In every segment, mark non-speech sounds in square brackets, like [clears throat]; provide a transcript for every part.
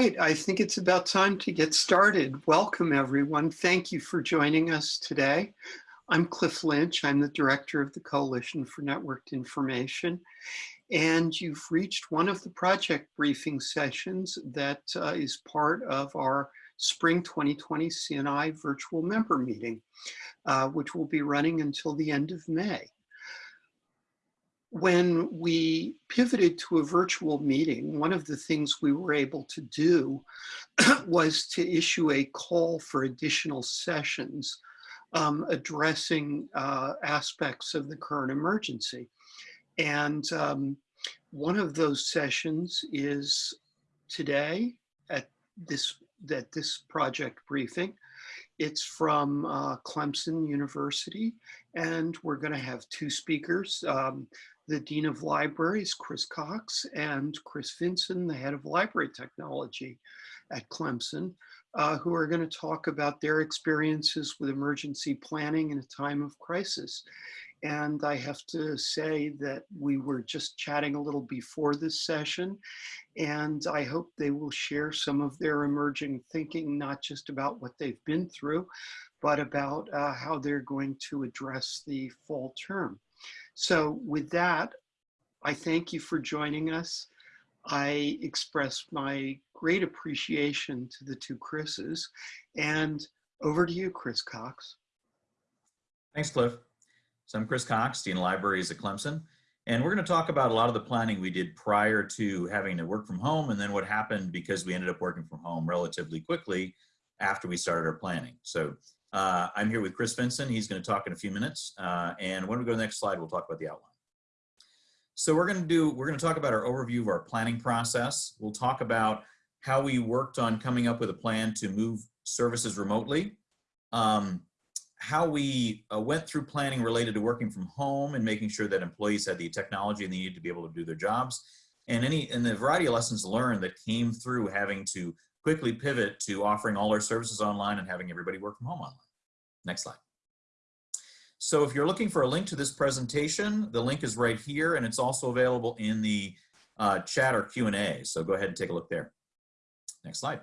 Right, I think it's about time to get started. Welcome everyone. Thank you for joining us today. I'm Cliff Lynch. I'm the director of the Coalition for Networked Information. And you've reached one of the project briefing sessions that uh, is part of our Spring 2020 CNI virtual member meeting, uh, which will be running until the end of May when we pivoted to a virtual meeting, one of the things we were able to do [clears throat] was to issue a call for additional sessions um, addressing uh, aspects of the current emergency. And um, one of those sessions is today at this, at this project briefing. It's from uh, Clemson University, and we're going to have two speakers. Um, the Dean of Libraries, Chris Cox, and Chris Vinson, the Head of Library Technology at Clemson, uh, who are going to talk about their experiences with emergency planning in a time of crisis. And I have to say that we were just chatting a little before this session, and I hope they will share some of their emerging thinking, not just about what they've been through, but about uh, how they're going to address the fall term. So with that, I thank you for joining us. I express my great appreciation to the two Chris's and over to you, Chris Cox. Thanks, Cliff. So I'm Chris Cox, Dean of Libraries at Clemson, and we're going to talk about a lot of the planning we did prior to having to work from home and then what happened because we ended up working from home relatively quickly after we started our planning. So uh, I'm here with Chris Vinson. He's going to talk in a few minutes. Uh, and when we go to the next slide, we'll talk about the outline. So we're going to do, we're going to talk about our overview of our planning process. We'll talk about how we worked on coming up with a plan to move services remotely. Um, how we uh, went through planning related to working from home and making sure that employees had the technology and they needed to be able to do their jobs. And any and the variety of lessons learned that came through having to quickly pivot to offering all our services online and having everybody work from home online. Next slide. So if you're looking for a link to this presentation, the link is right here and it's also available in the uh, chat or Q&A. So go ahead and take a look there. Next slide.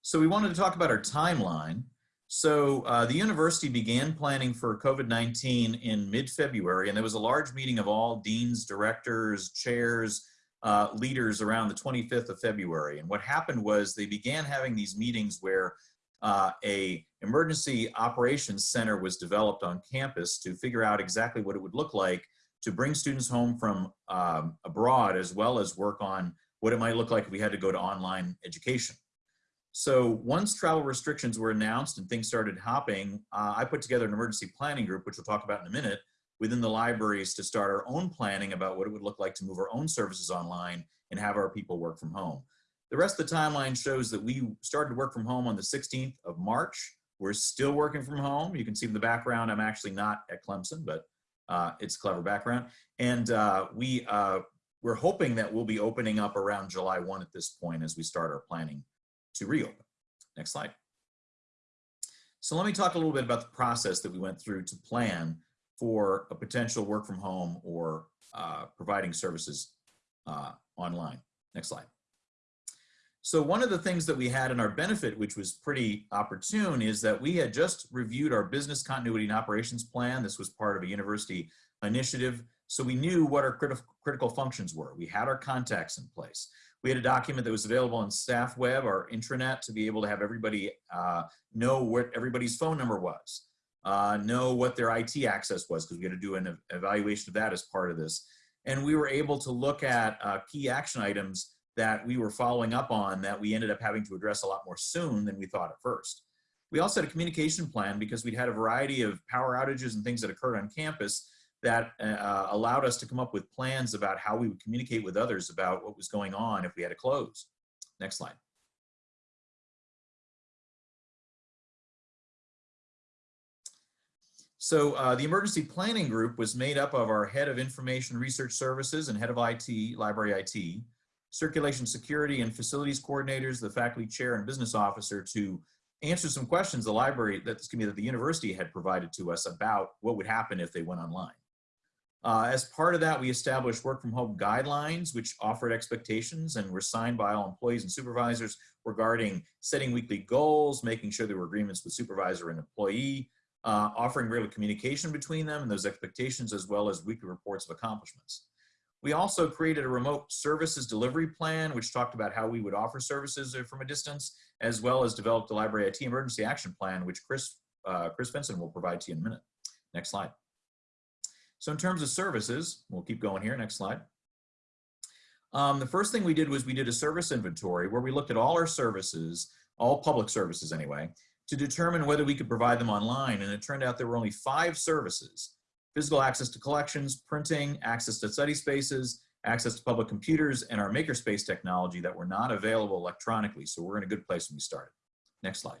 So we wanted to talk about our timeline. So uh, the university began planning for COVID-19 in mid-February and there was a large meeting of all deans, directors, chairs, uh, leaders around the 25th of February. And what happened was they began having these meetings where uh, a emergency operations center was developed on campus to figure out exactly what it would look like to bring students home from um, abroad as well as work on what it might look like if we had to go to online education. So once travel restrictions were announced and things started hopping, uh, I put together an emergency planning group, which we'll talk about in a minute, within the libraries to start our own planning about what it would look like to move our own services online and have our people work from home. The rest of the timeline shows that we started to work from home on the 16th of March. We're still working from home. You can see in the background, I'm actually not at Clemson, but uh, it's clever background. And uh, we, uh, we're hoping that we'll be opening up around July 1 at this point as we start our planning to reopen. Next slide. So let me talk a little bit about the process that we went through to plan for a potential work from home or uh, providing services uh, online. Next slide. So one of the things that we had in our benefit, which was pretty opportune, is that we had just reviewed our business continuity and operations plan. This was part of a university initiative. So we knew what our critical critical functions were. We had our contacts in place. We had a document that was available on StaffWeb, our intranet, to be able to have everybody uh, know what everybody's phone number was uh, know what their IT access was because we had to do an evaluation of that as part of this. And we were able to look at uh, key action items that we were following up on that we ended up having to address a lot more soon than we thought at first. We also had a communication plan because we'd had a variety of power outages and things that occurred on campus that uh, allowed us to come up with plans about how we would communicate with others about what was going on if we had to close. Next slide. So uh, the emergency planning group was made up of our head of information research services and head of IT, library IT, circulation security and facilities coordinators, the faculty chair and business officer to answer some questions the library, that's gonna be that the university had provided to us about what would happen if they went online. Uh, as part of that, we established work from home guidelines, which offered expectations and were signed by all employees and supervisors regarding setting weekly goals, making sure there were agreements with supervisor and employee, uh, offering regular communication between them and those expectations, as well as weekly reports of accomplishments. We also created a remote services delivery plan, which talked about how we would offer services from a distance, as well as developed the library IT emergency action plan, which Chris, uh, Chris Vinson will provide to you in a minute. Next slide. So in terms of services, we'll keep going here, next slide. Um, the first thing we did was we did a service inventory where we looked at all our services, all public services anyway, to determine whether we could provide them online. And it turned out there were only five services, physical access to collections, printing, access to study spaces, access to public computers, and our makerspace technology that were not available electronically. So we're in a good place when we started. Next slide.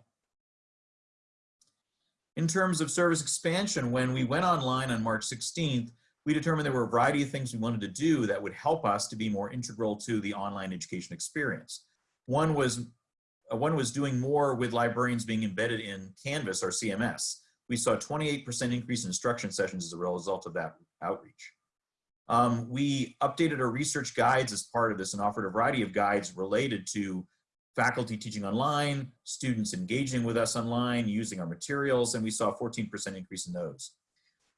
In terms of service expansion, when we went online on March 16th, we determined there were a variety of things we wanted to do that would help us to be more integral to the online education experience. One was, one was doing more with librarians being embedded in Canvas or CMS. We saw a 28% increase in instruction sessions as a result of that outreach. Um, we updated our research guides as part of this and offered a variety of guides related to faculty teaching online, students engaging with us online, using our materials, and we saw a 14% increase in those.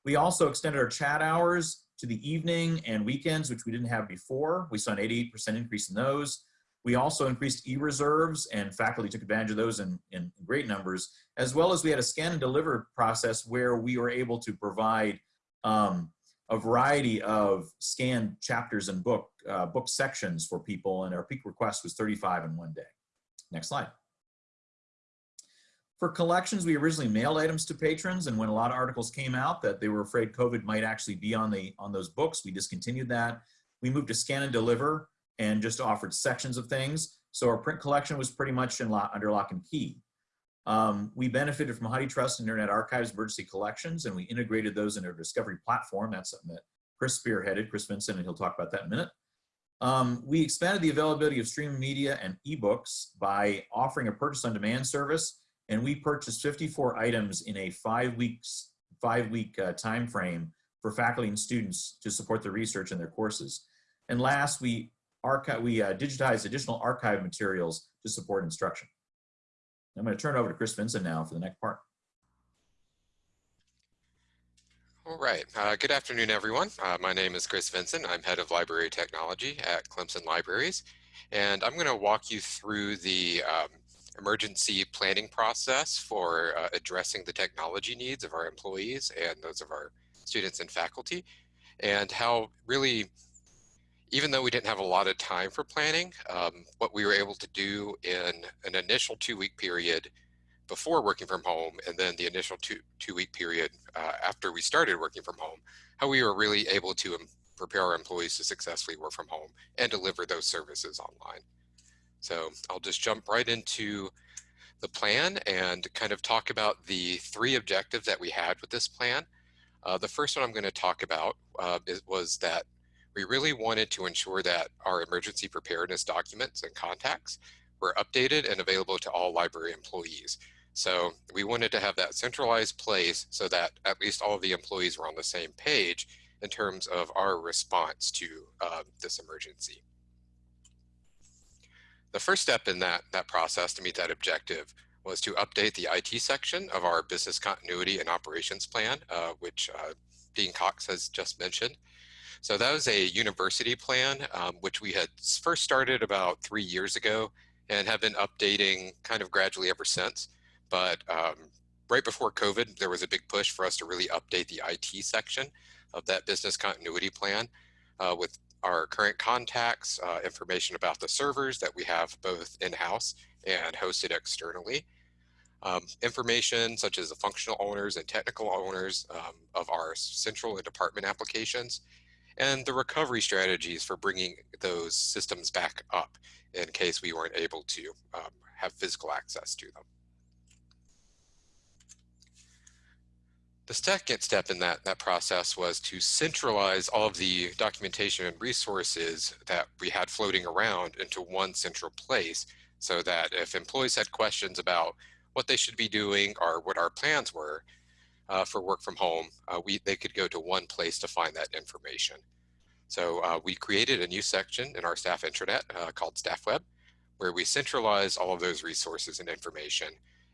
We also extended our chat hours to the evening and weekends, which we didn't have before. We saw an 88% increase in those. We also increased e-reserves and faculty took advantage of those in, in great numbers, as well as we had a scan and deliver process where we were able to provide um, a variety of scanned chapters and book, uh, book sections for people and our peak request was 35 in one day. Next slide. For collections, we originally mailed items to patrons, and when a lot of articles came out that they were afraid COVID might actually be on the on those books, we discontinued that. We moved to scan and deliver and just offered sections of things. So our print collection was pretty much in lock, under lock and key. Um, we benefited from HathiTrust Internet Archives emergency collections, and we integrated those in our discovery platform. That's something that Chris spearheaded, Chris Vinson, and he'll talk about that in a minute. Um, we expanded the availability of streaming media and ebooks by offering a purchase on demand service, and we purchased 54 items in a five weeks, five week uh, time frame for faculty and students to support the research in their courses. And last, we archive, we uh, digitized additional archive materials to support instruction. I'm going to turn it over to Chris Vinson now for the next part. All right. Uh, good afternoon, everyone. Uh, my name is Chris Vinson. I'm head of library technology at Clemson Libraries, and I'm going to walk you through the um, emergency planning process for uh, addressing the technology needs of our employees and those of our students and faculty, and how really, even though we didn't have a lot of time for planning, um, what we were able to do in an initial two-week period before working from home and then the initial two two week period uh, after we started working from home, how we were really able to prepare our employees to successfully work from home and deliver those services online. So I'll just jump right into the plan and kind of talk about the three objectives that we had with this plan. Uh, the first one I'm going to talk about uh, is, was that we really wanted to ensure that our emergency preparedness documents and contacts were updated and available to all library employees. So we wanted to have that centralized place so that at least all of the employees were on the same page in terms of our response to uh, this emergency. The first step in that, that process to meet that objective was to update the IT section of our business continuity and operations plan, uh, which uh, Dean Cox has just mentioned. So that was a university plan, um, which we had first started about three years ago and have been updating kind of gradually ever since. But um, right before COVID, there was a big push for us to really update the IT section of that business continuity plan uh, with our current contacts, uh, information about the servers that we have both in-house and hosted externally. Um, information such as the functional owners and technical owners um, of our central and department applications, and the recovery strategies for bringing those systems back up in case we weren't able to um, have physical access to them. The second step in that, that process was to centralize all of the documentation and resources that we had floating around into one central place so that if employees had questions about what they should be doing or what our plans were, uh, for work from home, uh, we, they could go to one place to find that information. So uh, we created a new section in our staff intranet uh, called StaffWeb, where we centralize all of those resources and information.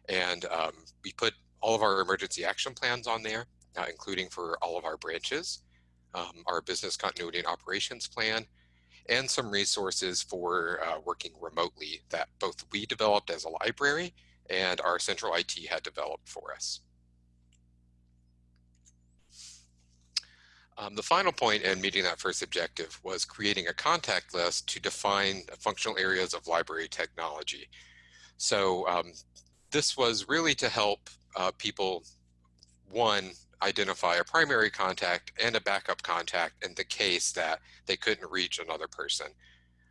And um, we put all of our emergency action plans on there, uh, including for all of our branches, um, our business continuity and operations plan, and some resources for uh, working remotely that both we developed as a library and our central IT had developed for us. Um, the final point in meeting that first objective was creating a contact list to define functional areas of library technology. So um, this was really to help uh, people, one, identify a primary contact and a backup contact in the case that they couldn't reach another person.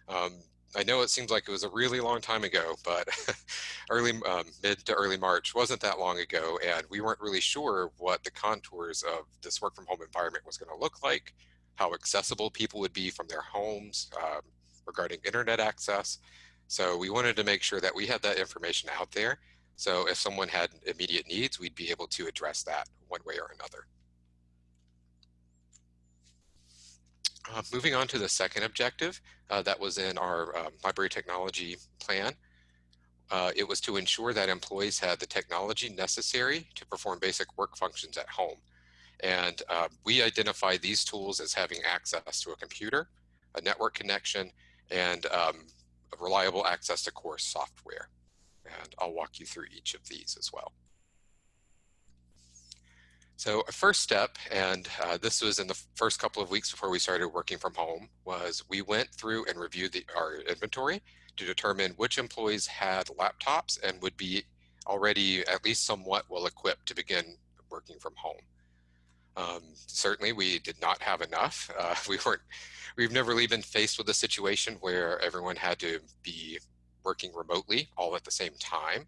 Um, I know it seems like it was a really long time ago, but [laughs] early um, mid to early March wasn't that long ago, and we weren't really sure what the contours of this work from home environment was going to look like, how accessible people would be from their homes um, regarding internet access. So we wanted to make sure that we had that information out there. So if someone had immediate needs, we'd be able to address that one way or another. Uh, moving on to the second objective uh, that was in our um, library technology plan. Uh, it was to ensure that employees had the technology necessary to perform basic work functions at home. And uh, we identify these tools as having access to a computer, a network connection, and um, reliable access to core software. And I'll walk you through each of these as well. So a first step, and uh, this was in the first couple of weeks before we started working from home, was we went through and reviewed the, our inventory to determine which employees had laptops and would be already at least somewhat well equipped to begin working from home. Um, certainly we did not have enough. [laughs] Uh, we weren't, we've never really been faced with a situation where everyone had to be working remotely all at the same time.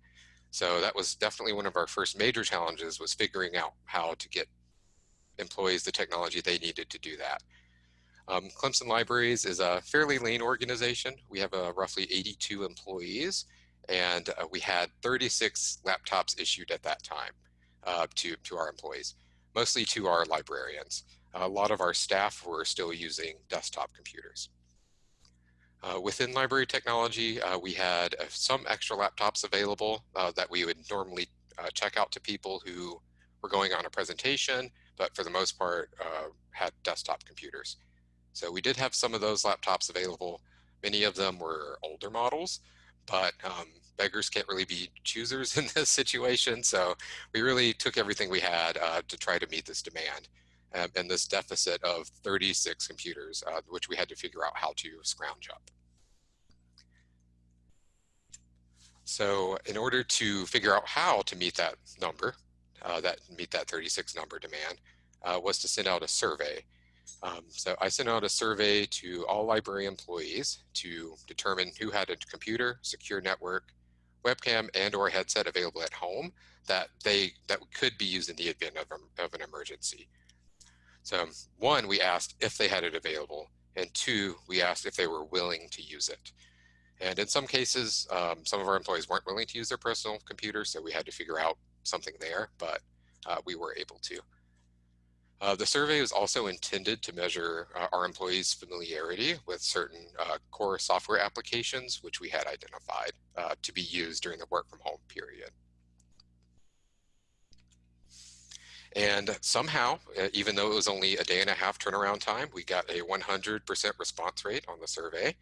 So that was definitely one of our first major challenges was figuring out how to get employees the technology they needed to do that. Um, Clemson Libraries is a fairly lean organization. We have uh, roughly 82 employees and uh, we had 36 laptops issued at that time uh, to, to our employees, mostly to our librarians. A lot of our staff were still using desktop computers. Uh, within library technology, uh, we had uh, some extra laptops available uh, that we would normally uh, check out to people who were going on a presentation, but for the most part uh, had desktop computers. So we did have some of those laptops available. Many of them were older models, but um, beggars can't really be choosers [laughs] in this situation. So we really took everything we had to try to meet this demand um, and this deficit of 36 computers, uh, which we had to figure out how to scrounge up. So in order to figure out how to meet that number, uh, that meet that 36 number demand, uh, was to send out a survey. Um, so I sent out a survey to all library employees to determine who had a computer, secure network, webcam, and or headset available at home that they that could be used in the event of, of an emergency. So one, we asked if they had it available, and two, we asked if they were willing to use it. And in some cases, um, some of our employees weren't willing to use their personal computers, so we had to figure out something there, but uh, we were able to. Uh, the survey was also intended to measure uh, our employees' familiarity with certain uh, core software applications, which we had identified uh, to be used during the work from home period. And somehow, even though it was only a day and a half turnaround time, we got a 100% response rate on the survey.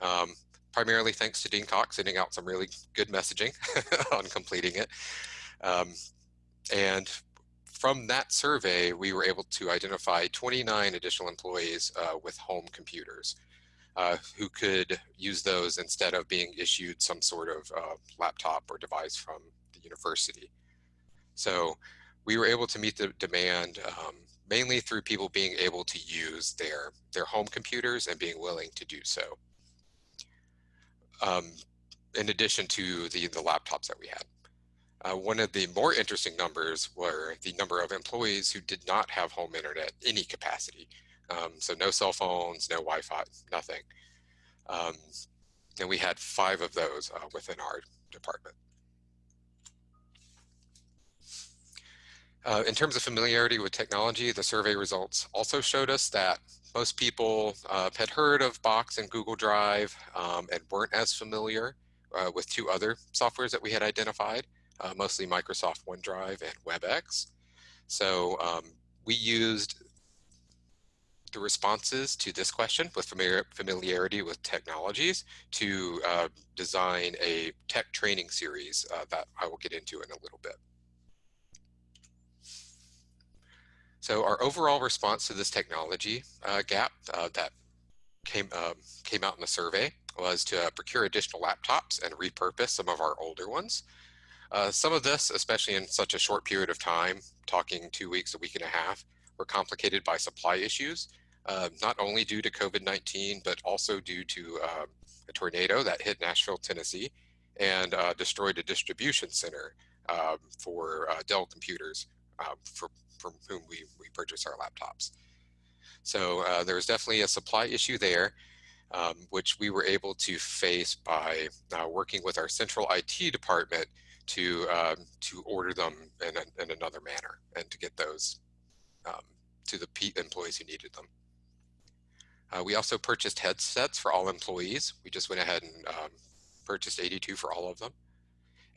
Um, primarily thanks to Dean Cox sending out some really good messaging [laughs] on completing it. Um, and from that survey, we were able to identify 29 additional employees uh, with home computers uh, who could use those instead of being issued some sort of uh, laptop or device from the university. So we were able to meet the demand um, mainly through people being able to use their, their home computers and being willing to do so. Um, in addition to the, the laptops that we had. Uh, one of the more interesting numbers were the number of employees who did not have home internet any capacity. Um, so no cell phones, no Wi-Fi, nothing. Um, and we had five of those uh, within our department. Uh, in terms of familiarity with technology, the survey results also showed us that most people uh, had heard of Box and Google Drive um, and weren't as familiar uh, with two other softwares that we had identified, uh, mostly Microsoft OneDrive and WebEx. So um, we used the responses to this question with familiar, familiarity with technologies to uh, design a tech training series uh, that I will get into in a little bit. So our overall response to this technology uh, gap uh, that came, um, came out in the survey was to uh, procure additional laptops and repurpose some of our older ones. Uh, some of this, especially in such a short period of time, talking two weeks, a week and a half, were complicated by supply issues, uh, not only due to COVID-19, but also due to uh, a tornado that hit Nashville, Tennessee, and destroyed a distribution center um, for Dell computers um, for from whom we, we purchase our laptops. So uh, there was definitely a supply issue there, um, which we were able to face by uh, working with our central IT department to um, to order them in, a, in, another manner and to get those um, to the employees who needed them. Uh, we also purchased headsets for all employees. We just went ahead and um, purchased 82 for all of them.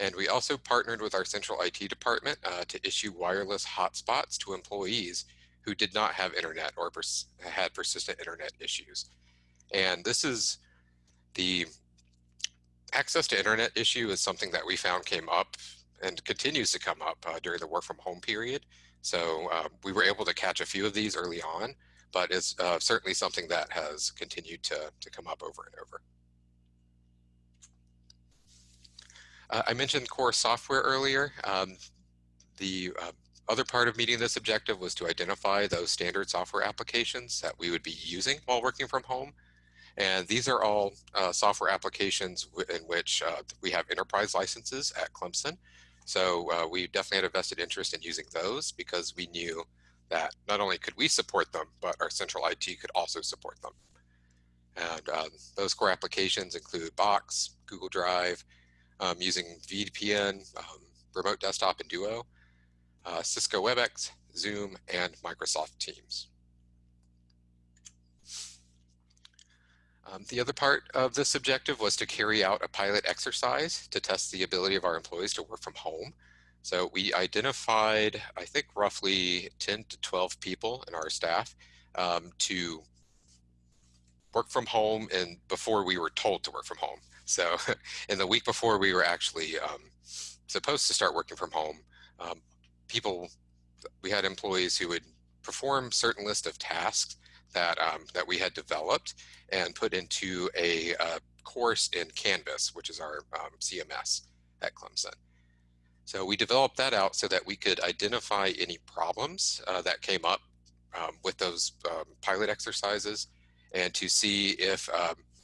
And we also partnered with our central IT department uh, to issue wireless hotspots to employees who did not have internet or pers had persistent internet issues. And this is the access to internet issue is something that we found came up and continues to come up uh, during the work from home period. So uh, we were able to catch a few of these early on, but it's uh, certainly something that has continued to, to come up over and over. Uh, I mentioned core software earlier. Um, the uh, other part of meeting this objective was to identify those standard software applications that we would be using while working from home. And these are all uh, software applications in which uh, we have enterprise licenses at Clemson. So uh, we definitely had a vested interest in using those because we knew that not only could we support them, but our central IT could also support them. And um, those core applications include Box, Google Drive, um, using VPN, um, Remote Desktop and Duo, uh, Cisco WebEx, Zoom, and Microsoft Teams. Um, the other part of this objective was to carry out a pilot exercise to test the ability of our employees to work from home. So we identified, I think, roughly 10 to 12 people in our staff um, to work from home and before we were told to work from home. So [laughs] in the week before we were actually um, supposed to start working from home, um, people, we had employees who would perform certain list of tasks that, um, that we had developed and put into a uh, course in Canvas, which is our um, CMS at Clemson. So we developed that out so that we could identify any problems uh, that came up um, with those um, pilot exercises and to see if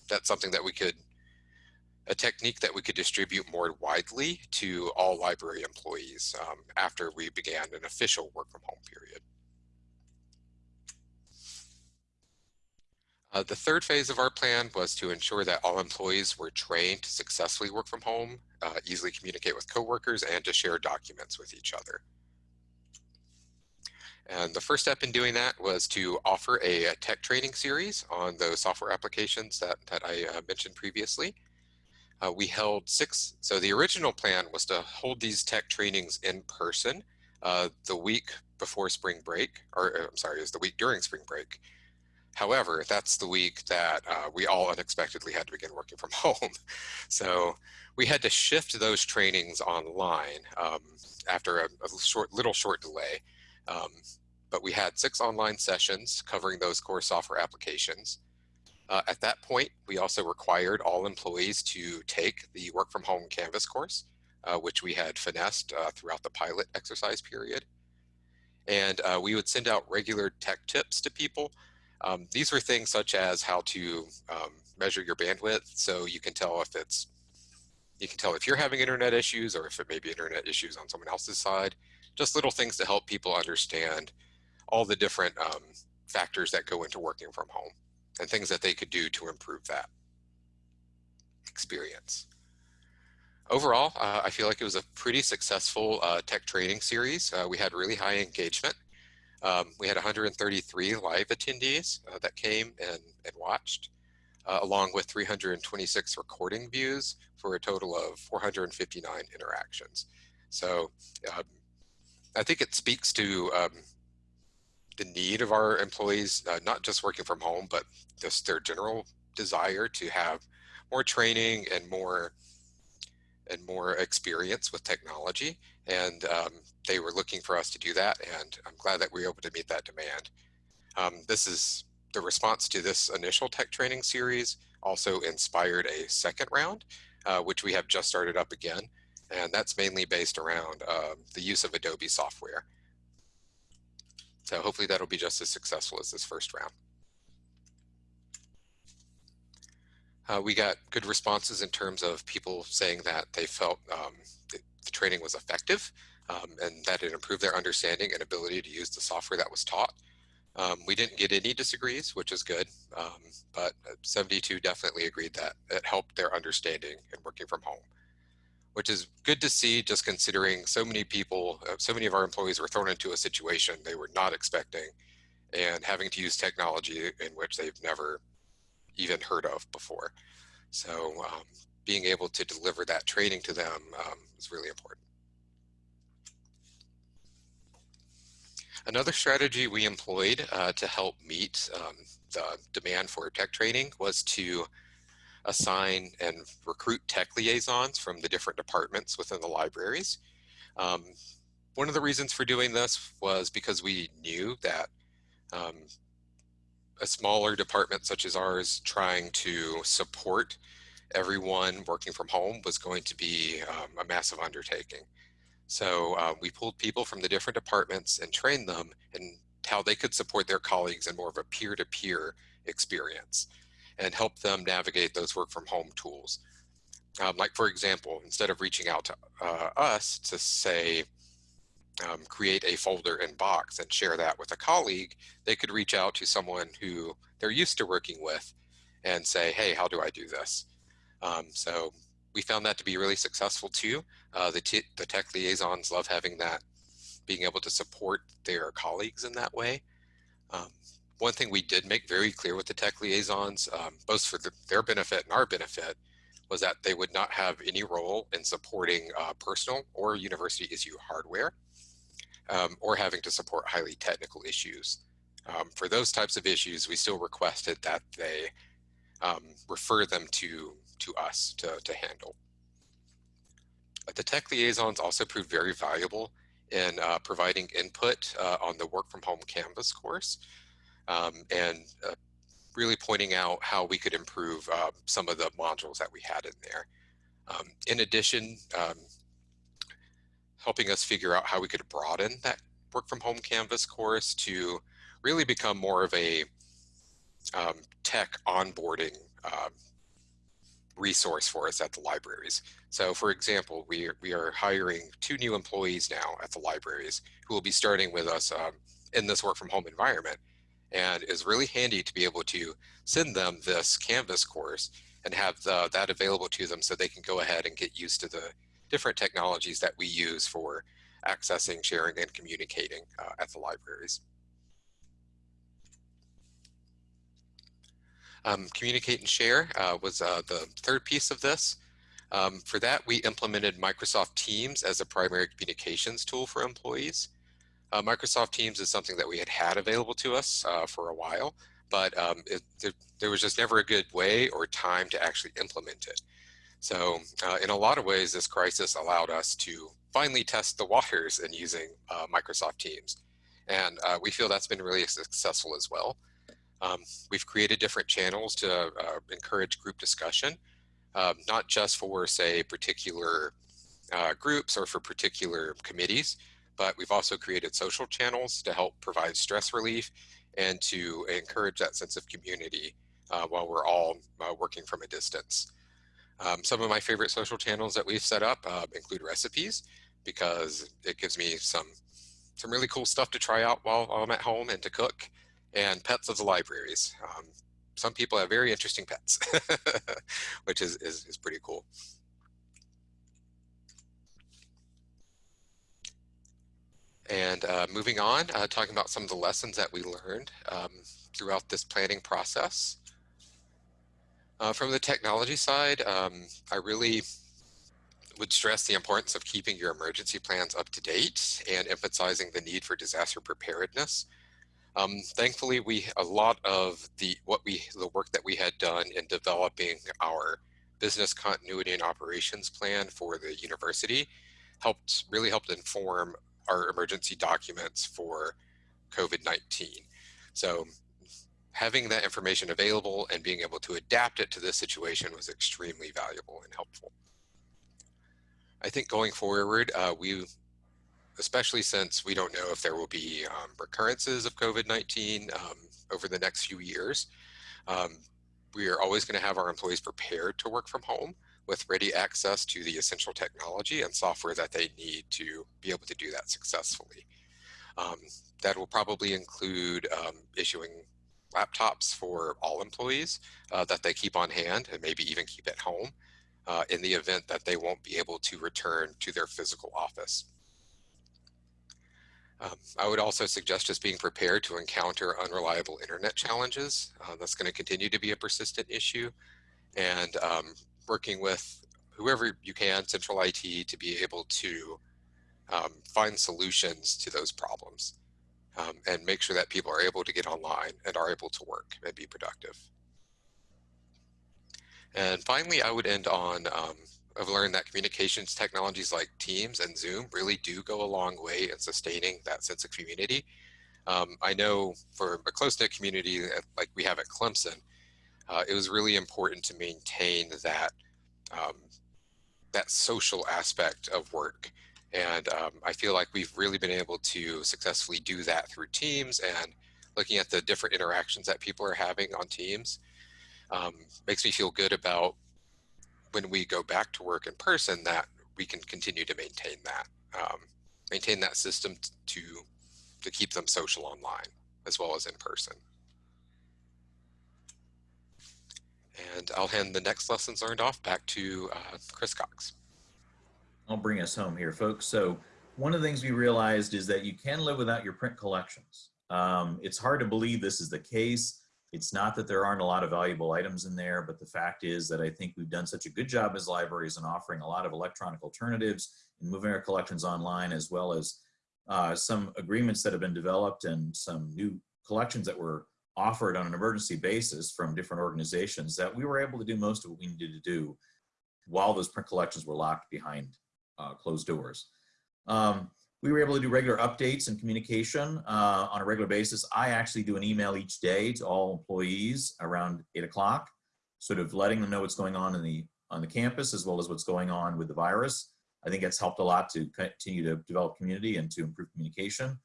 that's something that we could a technique that we could distribute more widely to all library employees um, after we began an official work from home period. Uh, the third phase of our plan was to ensure that all employees were trained to successfully work from home, uh, easily communicate with coworkers, and to share documents with each other. And the first step in doing that was to offer a, tech training series on those software applications that, that I uh, mentioned previously. Uh, we held six, so the original plan was to hold these tech trainings in person uh, the week before spring break, or uh, I'm sorry, it was the week during spring break. However, that's the week that uh, we all unexpectedly had to begin working from [laughs] home. So we had to shift those trainings online um, after a, a, short, little short delay. Um, but we had six online sessions covering those core software applications. Uh, at that point, we also required all employees to take the work from home Canvas course, uh, which we had finessed uh, throughout the pilot exercise period. And uh, we would send out regular tech tips to people. Um, these were things such as how to um, measure your bandwidth so you can tell if it's you can tell if you're having internet issues or if it may be internet issues on someone else's side. Just little things to help people understand all the different um, factors that go into working from home and things that they could do to improve that experience. overall, uh, I feel like it was a pretty successful uh, tech training series. Uh, we had really high engagement. Um, we had 133 live attendees uh, that came and, and watched, uh, along with 326 recording views for a total of 459 interactions. So um, I think it speaks to um, the need of our employees, uh, not just working from home, but just their general desire to have more training and more and more experience with technology. And um, they were looking for us to do that. And I'm glad that we were able to meet that demand. Um, this is the response to this initial tech training series also inspired a second round, uh, which we have just started up again. And that's mainly based around um, the use of Adobe software. So hopefully that'll be just as successful as this first round. Uh, we got good responses in terms of people saying that they felt um, the, the, training was effective um, and that it improved their understanding and ability to use the software that was taught. Um, we didn't get any disagrees, which is good, um, but 72 definitely agreed that it helped their understanding and working from home, which is good to see just considering so many people, uh, so many of our employees were thrown into a situation they were not expecting and having to use technology in which they've never even heard of before. So um, being able to deliver that training to them um, is really important. Another strategy we employed uh, to help meet um, the demand for tech training was to assign and recruit tech liaisons from the different departments within the libraries. Um, one of the reasons for doing this was because we knew that um, a smaller department such as ours trying to support everyone working from home was going to be um, a massive undertaking. So uh, we pulled people from the different departments and trained them in how they could support their colleagues in more of a peer-to-peer -peer experience and help them navigate those work from home tools. Um, like for example, instead of reaching out to uh, us to say, um, create a folder in Box and share that with a colleague, they could reach out to someone who they're used to working with and say, hey, how do I do this? Um, so we found that to be really successful too. Uh, the, the tech liaisons love having that, being able to support their colleagues in that way. Um, one thing we did make very clear with the tech liaisons, um, both for the, their benefit and our benefit, was that they would not have any role in supporting uh, personal or university issue hardware um, or having to support highly technical issues. Um, for those types of issues, we still requested that they um, refer them to, to us to, to handle. But the tech liaisons also proved very valuable in uh, providing input uh, on the work from home Canvas course um, and uh, really pointing out how we could improve uh, some of the modules that we had in there. Um, in addition, um, helping us figure out how we could broaden that work from home Canvas course to really become more of a um, tech onboarding resource for us at the libraries. So for example, we are, we are hiring two new employees now at the libraries who will be starting with us um, in this work from home environment and is really handy to be able to send them this Canvas course and have the, that available to them so they can go ahead and get used to the different technologies that we use for accessing, sharing, and communicating uh, at the libraries. Um, communicate and share uh, was uh, the third piece of this. Um, for that, we implemented Microsoft Teams as a primary communications tool for employees. Uh, Microsoft Teams is something that we had had available to us uh, for a while, but um, it, there, there was just never a good way or time to actually implement it. So uh, in a lot of ways, this crisis allowed us to finally test the waters in using uh, Microsoft Teams. And uh, we feel that's been really successful as well. Um, we've created different channels to uh, encourage group discussion, um, not just for, say, particular groups or for particular committees, but we've also created social channels to help provide stress relief and to encourage that sense of community uh, while we're all working from a distance. Um, some of my favorite social channels that we've set up uh, include recipes because it gives me some some really cool stuff to try out while I'm at home and to cook and pets of the libraries. Um, some people have very interesting pets, [laughs] which is, is, is pretty cool. And uh, moving on, uh, talking about some of the lessons that we learned um, throughout this planning process. Uh, from the technology side, um, I really would stress the importance of keeping your emergency plans up to date and emphasizing the need for disaster preparedness. Um, thankfully, we a lot of the what we the work that we had done in developing our business continuity and operations plan for the university helped really helped inform our emergency documents for COVID-19. So having that information available and being able to adapt it to this situation was extremely valuable and helpful. I think going forward, uh, we, especially since we don't know if there will be um, recurrences of COVID-19 um, over the next few years, um, we are always going to have our employees prepared to work from home with ready access to the essential technology and software that they need to be able to do that successfully. Um, that will probably include um, issuing laptops for all employees uh, that they keep on hand and maybe even keep at home uh, in the event that they won't be able to return to their physical office. Um, I would also suggest just being prepared to encounter unreliable internet challenges. Uh, that's going to continue to be a persistent issue and um, working with whoever you can, central IT, to be able to um, find solutions to those problems um, and make sure that people are able to get online and are able to work and be productive. And finally, I would end on, um, I've learned that communications technologies like Teams and Zoom really do go a long way in sustaining that sense of community. Um, I know for a close-knit community like we have at Clemson, uh, it was really important to maintain that um, that social aspect of work. And um, I feel like we've really been able to successfully do that through teams and looking at the different interactions that people are having on teams um, makes me feel good about when we go back to work in person that we can continue to maintain that, um, maintain that system to, to keep them social online as well as in person. And I'll hand the next lessons learned off back to uh, Chris Cox. I'll bring us home here, folks. So one of the things we realized is that you can live without your print collections. Um, it's hard to believe this is the case. It's not that there aren't a lot of valuable items in there, but the fact is that I think we've done such a good job as libraries in offering a lot of electronic alternatives and moving our collections online, as well as uh, some agreements that have been developed and some new collections that were offered on an emergency basis from different organizations that we were able to do most of what we needed to do while those print collections were locked behind uh, closed doors. Um, we were able to do regular updates and communication uh, on a regular basis. I actually do an email each day to all employees around eight o'clock, sort of letting them know what's going on in the on the campus as well as what's going on with the virus. I think it's helped a lot to continue to develop community and to improve communication.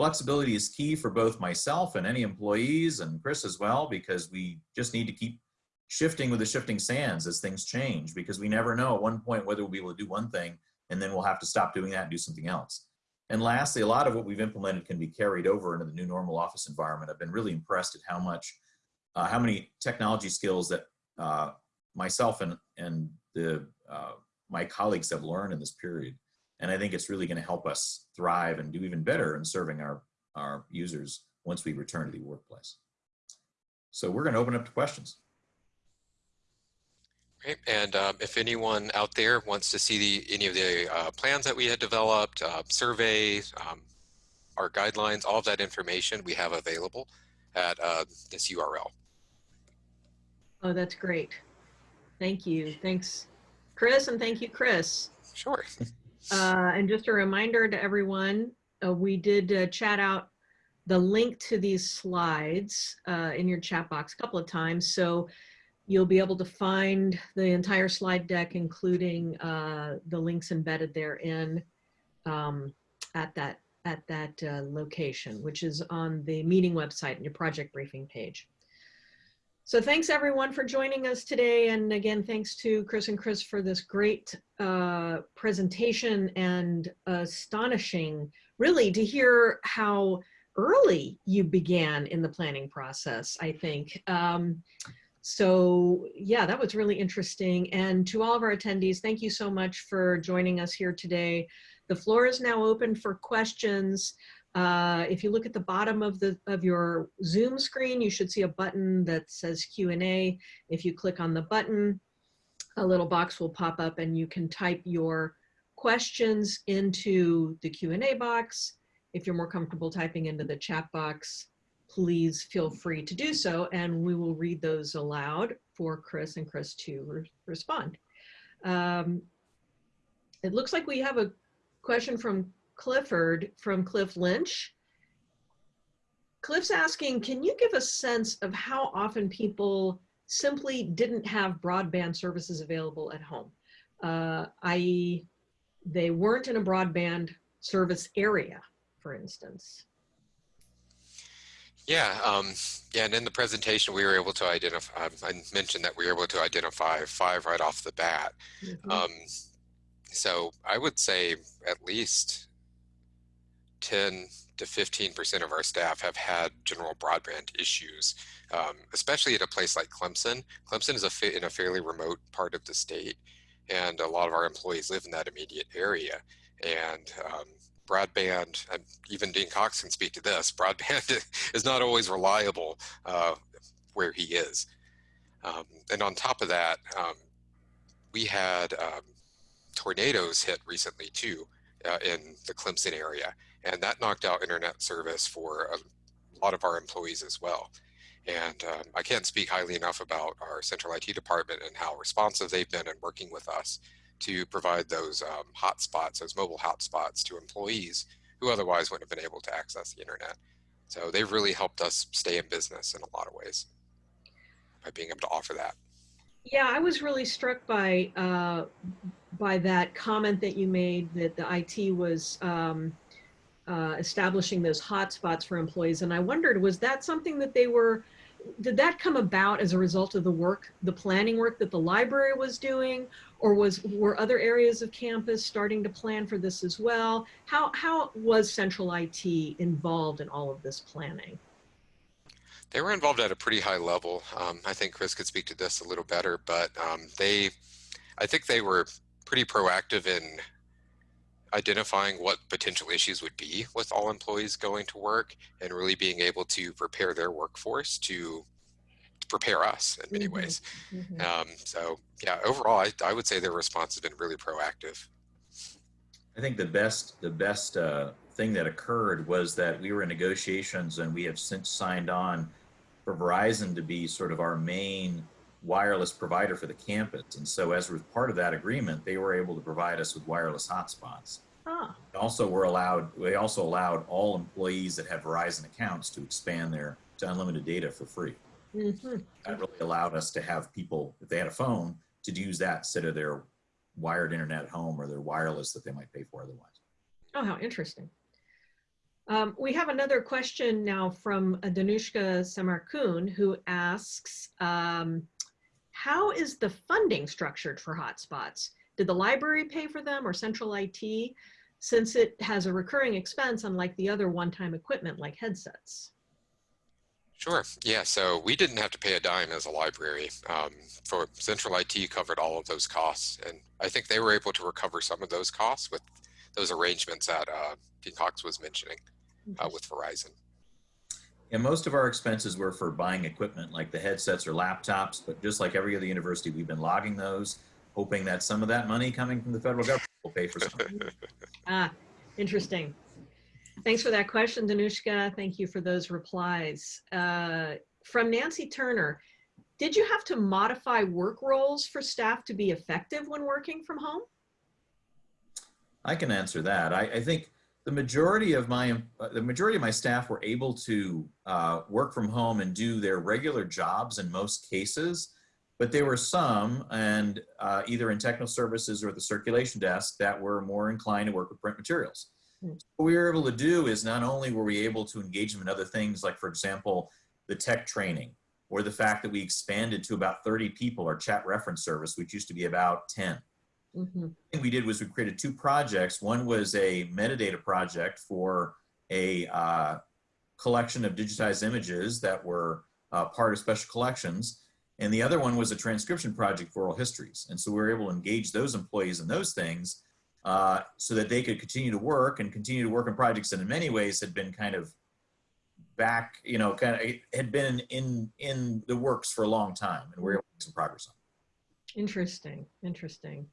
Flexibility is key for both myself and any employees and Chris as well, because we just need to keep shifting with the shifting sands as things change because we never know at one point whether we'll be able to do one thing and then we'll have to stop doing that and do something else. And lastly, a lot of what we've implemented can be carried over into the new normal office environment. I've been really impressed at how much, uh, how many technology skills that uh, myself and, and the, uh, my colleagues have learned in this period. And I think it's really gonna help us thrive and do even better in serving our, our users once we return to the workplace. So we're gonna open up to questions. Great. And um, if anyone out there wants to see the, any of the uh, plans that we had developed, uh, surveys, um, our guidelines, all of that information we have available at uh, this URL. Oh, that's great. Thank you. Thanks, Chris, and thank you, Chris. Sure. [laughs] Uh, and just a reminder to everyone, uh, we did uh, chat out the link to these slides uh, in your chat box a couple of times. So You'll be able to find the entire slide deck, including uh, the links embedded therein um, at that, at that uh, location, which is on the meeting website and your project briefing page. So thanks everyone for joining us today. And again, thanks to Chris and Chris for this great uh, presentation and astonishing, really, to hear how early you began in the planning process, I think. Um, so yeah, that was really interesting. And to all of our attendees, thank you so much for joining us here today. The floor is now open for questions. Uh, if you look at the bottom of the of your Zoom screen, you should see a button that says Q&A. If you click on the button, a little box will pop up and you can type your questions into the Q&A box. If you're more comfortable typing into the chat box, please feel free to do so and we will read those aloud for Chris and Chris to re respond. Um, it looks like we have a question from Clifford from Cliff Lynch. Cliff's asking, can you give a sense of how often people simply didn't have broadband services available at home? Uh, i.e., they weren't in a broadband service area, for instance. Yeah, um, yeah, and in the presentation, we were able to identify, um, I mentioned that we were able to identify five right off the bat. Mm -hmm. um, so I would say at least 10 to 15% of our staff have had general broadband issues, um, especially at a place like Clemson. Clemson is a in a fairly remote part of the state, and a lot of our employees live in that immediate area. And um, broadband, and even Dean Cox can speak to this, [laughs] broadband is not always reliable uh, where he is. Um, and on top of that, um, we had um, tornadoes hit recently too uh, in the Clemson area and that knocked out internet service for a lot of our employees as well. And um, I can't speak highly enough about our central IT department and how responsive they've been in working with us to provide those um, hotspots, those mobile hotspots to employees who otherwise wouldn't have been able to access the internet. So they've really helped us stay in business in a lot of ways by being able to offer that. Yeah, I was really struck by uh, by that comment that you made that the IT was um, uh, establishing those hotspots for employees. And I wondered, was that something that they were, did that come about as a result of the work, the planning work that the library was doing? Or was were other areas of campus starting to plan for this as well? How, how was Central IT involved in all of this planning? They were involved at a pretty high level. Um, I think Chris could speak to this a little better, but um, they, I think they were pretty proactive in identifying what potential issues would be with all employees going to work and really being able to prepare their workforce to, to prepare us in many mm -hmm. ways. Mm -hmm. um, so yeah, overall, I, I would say their response has been really proactive. I think the best, the best uh, thing that occurred was that we were in negotiations and we have since signed on for Verizon to be sort of our main wireless provider for the campus. And so as part of that agreement, they were able to provide us with wireless hotspots. Ah. Also, we're allowed, we also allowed all employees that have Verizon accounts to expand their to unlimited data for free. Mm -hmm. That really allowed us to have people, if they had a phone, to use that instead of their wired internet at home or their wireless that they might pay for otherwise. Oh, how interesting. Um, we have another question now from Danushka Samarkun who asks, um, how is the funding structured for hotspots? Did the library pay for them or central IT since it has a recurring expense unlike the other one-time equipment like headsets? Sure. Yeah. So we didn't have to pay a dime as a library. Um, for Central IT covered all of those costs, and I think they were able to recover some of those costs with those arrangements that uh, Dean Cox was mentioning uh, with Verizon. And most of our expenses were for buying equipment like the headsets or laptops, but just like every other university, we've been logging those, hoping that some of that money coming from the federal government will pay for some. [laughs] ah, interesting. Thanks for that question, Danushka. Thank you for those replies. Uh, from Nancy Turner, did you have to modify work roles for staff to be effective when working from home? I can answer that. I, I think the majority of my uh, the majority of my staff were able to uh, work from home and do their regular jobs in most cases but there were some and uh, either in technical services or the circulation desk that were more inclined to work with print materials mm. what we were able to do is not only were we able to engage them in other things like for example the tech training or the fact that we expanded to about 30 people our chat reference service which used to be about 10 Mm -hmm. thing we did was we created two projects. One was a metadata project for a uh, collection of digitized images that were uh, part of special collections. And the other one was a transcription project for oral histories. And so we were able to engage those employees in those things uh, so that they could continue to work and continue to work on projects that in many ways had been kind of back, you know, kind of had been in in the works for a long time, and we're able to make some progress on. Interesting, interesting.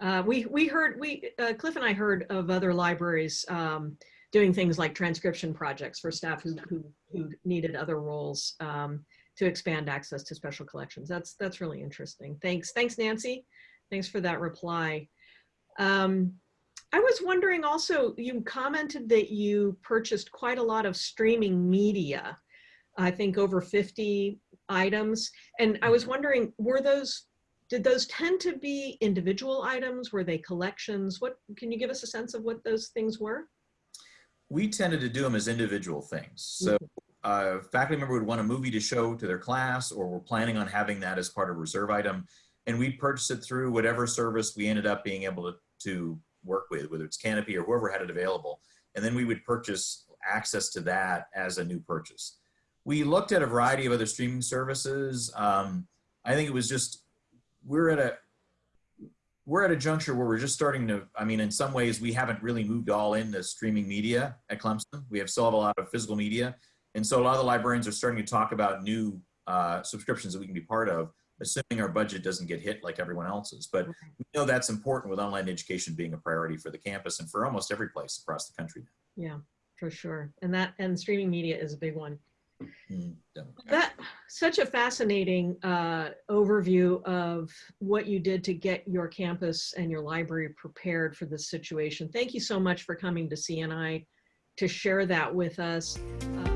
Uh, we we heard we uh, Cliff and I heard of other libraries um, doing things like transcription projects for staff who who, who needed other roles um, to expand access to special collections. That's that's really interesting. Thanks, thanks Nancy. Thanks for that reply. Um, I was wondering also, you commented that you purchased quite a lot of streaming media. I think over 50 items. And I was wondering, were those did those tend to be individual items? Were they collections? What can you give us a sense of what those things were? We tended to do them as individual things. So uh, faculty member would want a movie to show to their class, or we're planning on having that as part of a reserve item, and we purchase it through whatever service we ended up being able to, to work with, whether it's Kanopy or whoever had it available, and then we would purchase access to that as a new purchase. We looked at a variety of other streaming services. Um, I think it was just we're at a we're at a juncture where we're just starting to i mean in some ways we haven't really moved all into streaming media at clemson. We have still have a lot of physical media. And so a lot of the librarians are starting to talk about new uh, subscriptions that we can be part of assuming our budget doesn't get hit like everyone else's. But we know that's important with online education being a priority for the campus and for almost every place across the country Yeah, for sure. And that and streaming media is a big one. Mm, That such a fascinating uh, overview of what you did to get your campus and your library prepared for this situation. Thank you so much for coming to CNI to share that with us. Uh,